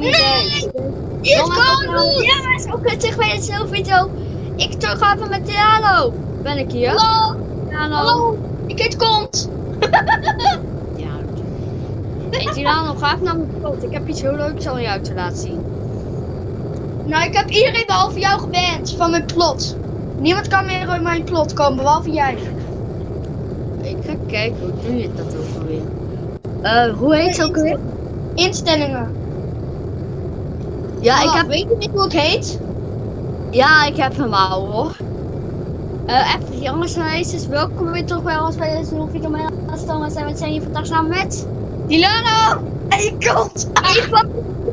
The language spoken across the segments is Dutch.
Hier is ook kut zeg bij dezelfde video. Ik terug ga even met Tiano. Ben ik hier? Hallo! Hallo! Ik heet Kont! Ja. Hey Tiano, ga even naar mijn plot. Ik heb iets heel leuks aan jou te laten zien. Nou, ik heb iedereen behalve jou geband van mijn plot. Niemand kan meer in mijn plot komen, behalve jij. Ik ga kijken, hoe doe je dat ook alweer? Eh, hoe heet ze ook alweer? Instellingen. Ja, ik Oh, heb, Weet je niet hoe ik heet? ja, ik heb hem al hoor. Eh, even jongens en meisjes, welkom weer terug bij ons bij deze nieuwe video. Mijn naam is Thomas en we zijn hier vandaag samen met... Dilano! En je komt! Ik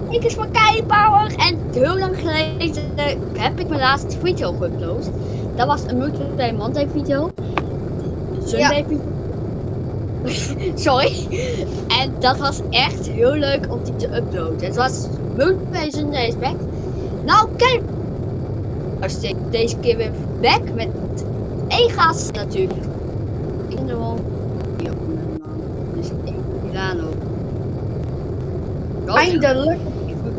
ik is van Power en heel lang geleden heb ik mijn laatste video geüpload. Dat was een multiplayer Monday video. Sunday video. Sorry. En dat was echt heel leuk om die te uploaden. Het was multiplayer Sunday is back. Nou kijk. Als ik deze keer weer back met gast natuurlijk. Ik ben gewoon. Ja, mijn naam. Dus ik Milano. Eindelijk.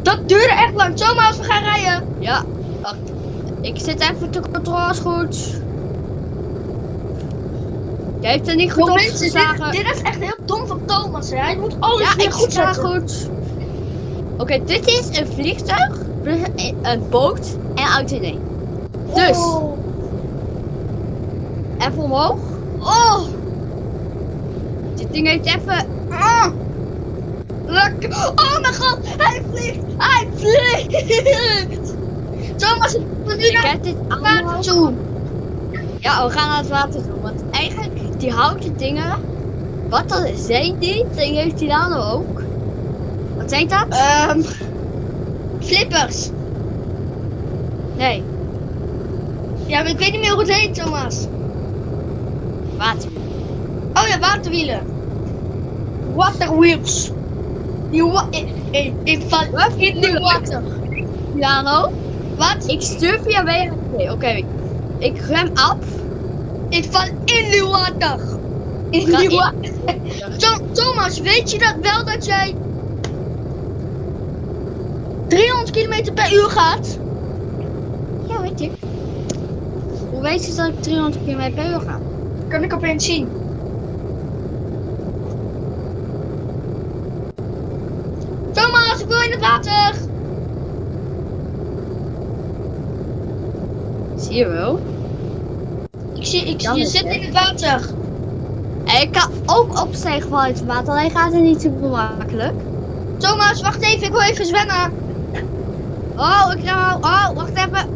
Dat duurde echt lang. Zomaar als we gaan rijden. Ja, wacht. Ik zit even te controles goed. Jij heeft er niet goed op mensen, geslagen. dit, dit is echt heel dom van Thomas. Hè? Hij moet alles Ja, ik goed zetten. goed. Oké, dit is een vliegtuig, een- boot en een auto in. Dus, Oh. even omhoog. oh. Dit ding heeft even... Lekker. Oh mijn god, hij vliegt. Hij vliegt. Thomas, we nu Ik naar heb dit het water toe. Ja, we gaan naar het water toe. Want eigenlijk, die houten dingen... Wat dat zijn die? Die heeft die dan ook. Wat zijn dat? Ehm, flippers. Nee, Ja, maar ik weet niet meer hoe het heet, Thomas. water. Oh ja, waterwielen. Waterwheels. Die wa ik, ik, ik val in de water. Piano. Wat? Ik stuur via WHP. Oké, ik rem af. Ik val in de water. In in- water. Thomas, weet je dat wel dat jij 300 km per uur gaat? Ja, weet ik. Hoe weet je dat ik 300 km per uur ga? Kan ik opeens zien. Thomas, ik wil in het water. Zie je wel? Ik zie, ik, Dan je zit in het water. En ik kan ook opstijgen vanuit het water, alleen gaat het niet super makkelijk. Thomas, wacht even, ik wil even zwemmen. Oh, ik al. Oh, wacht even.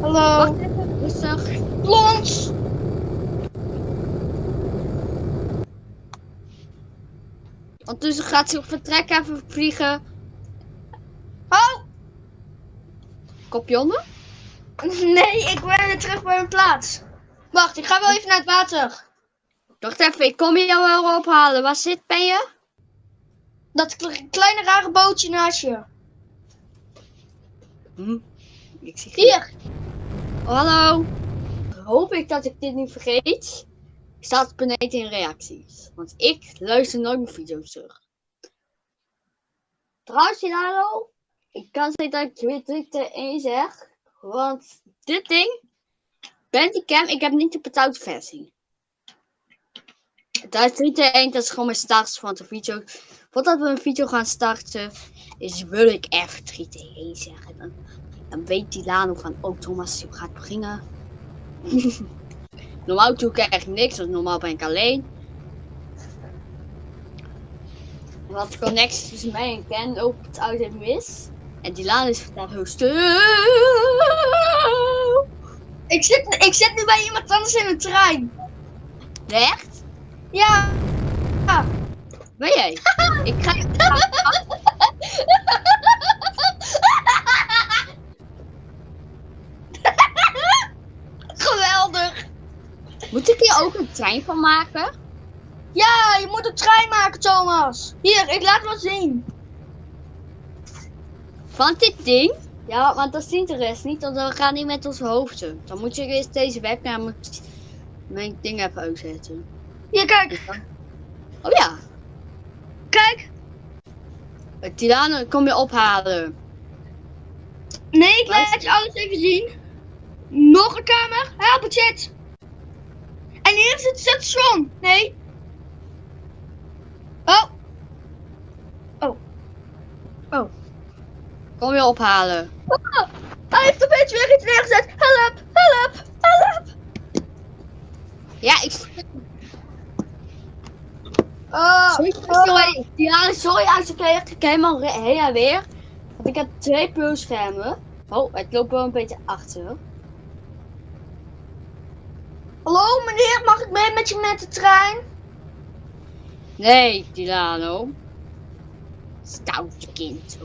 Hallo. Wacht even. Rustig. Plons. Ondertussen gaat ze op vertrek even vliegen. Oh, Kopje onder. nee, ik ben weer terug bij mijn plaats. Wacht, ik ga wel even naar het water. Wacht even, ik kom je jou wel ophalen. Waar zit ben je? Dat kle- kleine rare bootje naast je. Hm. Ik zie Hier. Oh, hallo. Hoop ik dat ik dit niet vergeet. Staat beneden in reacties. Want ik luister nooit mijn video's terug. Trouwens, Hilaro. Ik kan zeggen dat ik weer druk er één zeg. Want dit ding. Bandicam, ik heb niet de betaalde versie. Dat is 3 te 1, dat is gewoon mijn status van de video. Voordat we een video gaan starten, is wil ik even 3 te 1 zeggen. Dan, dan weet die Lano van, oh Thomas, gaat beginnen. normaal doe ik echt niks, want normaal ben ik alleen. Wat connectie tussen mij en Ken loopt het mis. En die Lano is vandaag heel stil. Ik zit, ik zit nu bij iemand anders in een trein. Echt? Ja. Ben jij? ik ga... Geweldig. Moet ik hier ook een trein van maken? Ja, je moet een trein maken, Thomas. Hier, ik laat wat zien. Van dit ding? Ja, want dat ziet de rest niet, want we gaan niet met onze hoofden. Dan moet je eerst deze webcam mijn ding even uitzetten. Hier, kijk. Oh ja. Kijk. Tirano, kom je ophalen. Nee, ik laat je alles even zien. Nog een kamer. Help het chat. En hier is het station. Nee. Oh. Kom je ophalen. Ah, hij heeft opeens weer iets neergezet. Help, help, help. Ja, ik... Oh, Sorry, sorry, Tirano, sorry als ik echt ik helemaal heen en weer. Want ik heb twee pulschermen. Oh, het loopt wel een beetje achter. Hallo meneer, mag ik mee met je met de trein? Nee, Tirano. Stoute kind.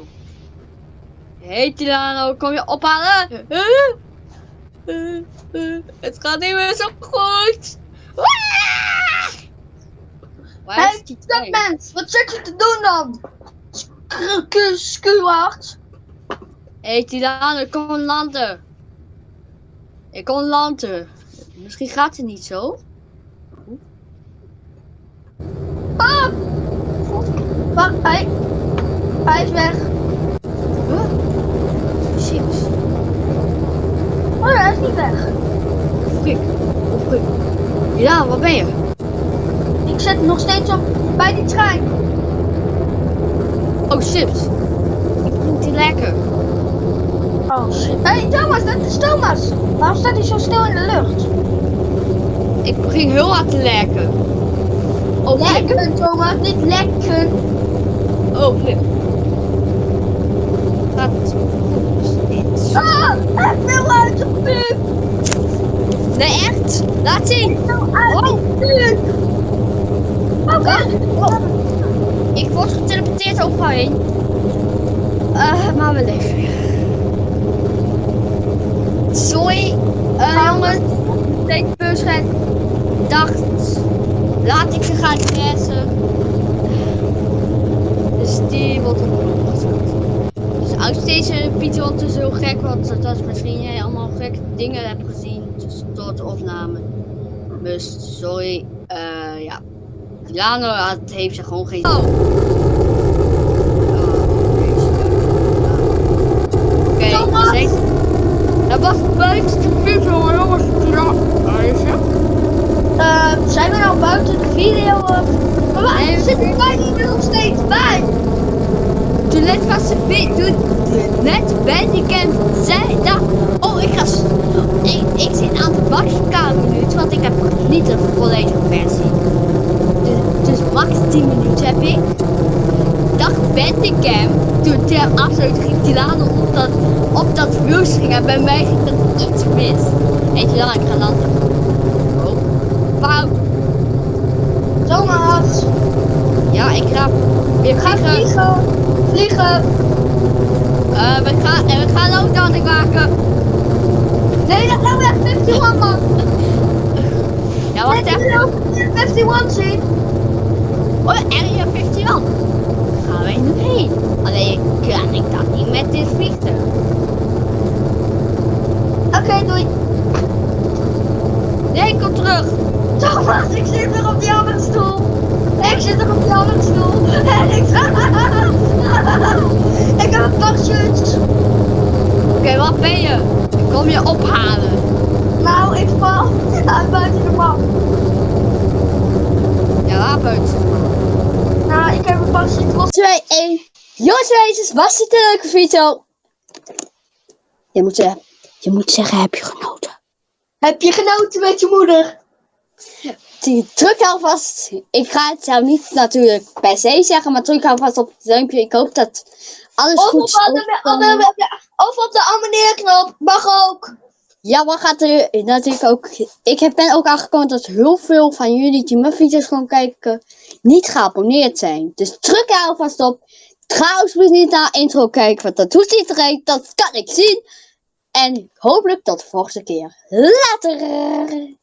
Hé hey, Tirano, kom je ophalen? Het gaat niet meer zo goed. Ah! Waar Hey, is die dat trein? mens, wat zit je te doen dan? Sku- Skuward. Hé hey, Tirano, kom landen. Ik kom landen. Misschien gaat het niet zo. Ah! Wacht, hij, hij is weg. Huh? Chips. Oh hij is niet weg. Frik. Oh, frik. Ja, waar ben je? Ik zit nog steeds op bij die trein. Oh, chips. Ik vind die lekker. Oh shit. Hé hey, Thomas, dat is Thomas. Waarom staat hij zo stil in de lucht? Ik begin heel hard te lekken. Oh, flik. Lekker Thomas, niet lekker. Oh, flip. Gaat het goed? Dit. Ah, hij viel uit de. Nee, echt? Laat zien. Hij uit. Ik word geteleporteerd overheen. Eh, maar we leven. Sorry, eh jongens. Deze busret dacht, laat ik ze gaan stressen. Dus die wordt opgelost. Dus als deze Pieter ondertussen heel gek wordt, dat is misschien jij allemaal gekke dingen hebt gezien dus door de opname. Dus sorry, eh ja. Lano had, heeft er gewoon geen. Oh! Oké, okay, dat was buiten de video, jongens. Ja? Eh, zijn we nou buiten de video? of- Maar waar Nee, zit we- wij niet nog steeds bij? Toen net was de vi- toen net Bandicam zei dat. Oh, ik ga. Ik, ik zit aan de wachtkamer minuten, want ik heb niet de volledige versie. Dus, max 10 minuten heb ik. Dacht Bandicam, toen ter afsluiting ging Tilano op dat, op dat ging en bij mij ging dat iets mis. Weet je wel, ik ga landen. Oh, fout. Thomas, Ja, ik ga weer ga vliegen. vliegen. Eh, we gaan, en we gaan ook landing maken. Nee, dat we echt 51 man. Ja, wacht even. ik wil ook 51 zien. Oh, Area 51. Daar gaan wij nu heen. Alleen kan ik dat niet met dit vliegtuig. Oké, doei. Nee, kom terug. Thomas, ik zit weer op die andere stoel. Ik zit er op die andere stoel. En ik... ik heb een parachute. Oké, wat ben je? Ik kom je ophalen. Nou, ik val uit buiten de map. Ja, buiten? Parachute los. 2, 1. Jongens, wezens, was dit een leuke video? Je moet zeggen, je moet zeggen, heb je genoten? Heb je genoten met je moeder? Die- Druk alvast. Ik ga het zelf niet natuurlijk per se zeggen, maar druk alvast op het duimpje. Ik hoop dat alles Of goed is. of op de abonneerknop. Mag ook. Ja, wat gaat er natuurlijk ook. Ik ben ook aangekomen dat heel veel van jullie die mijn video's gewoon kijken, niet geabonneerd zijn. Dus druk er alvast op. Ga alsjeblieft niet naar intro kijken, want dat doet iedereen. Dat kan ik zien. En hopelijk tot de volgende keer. Later.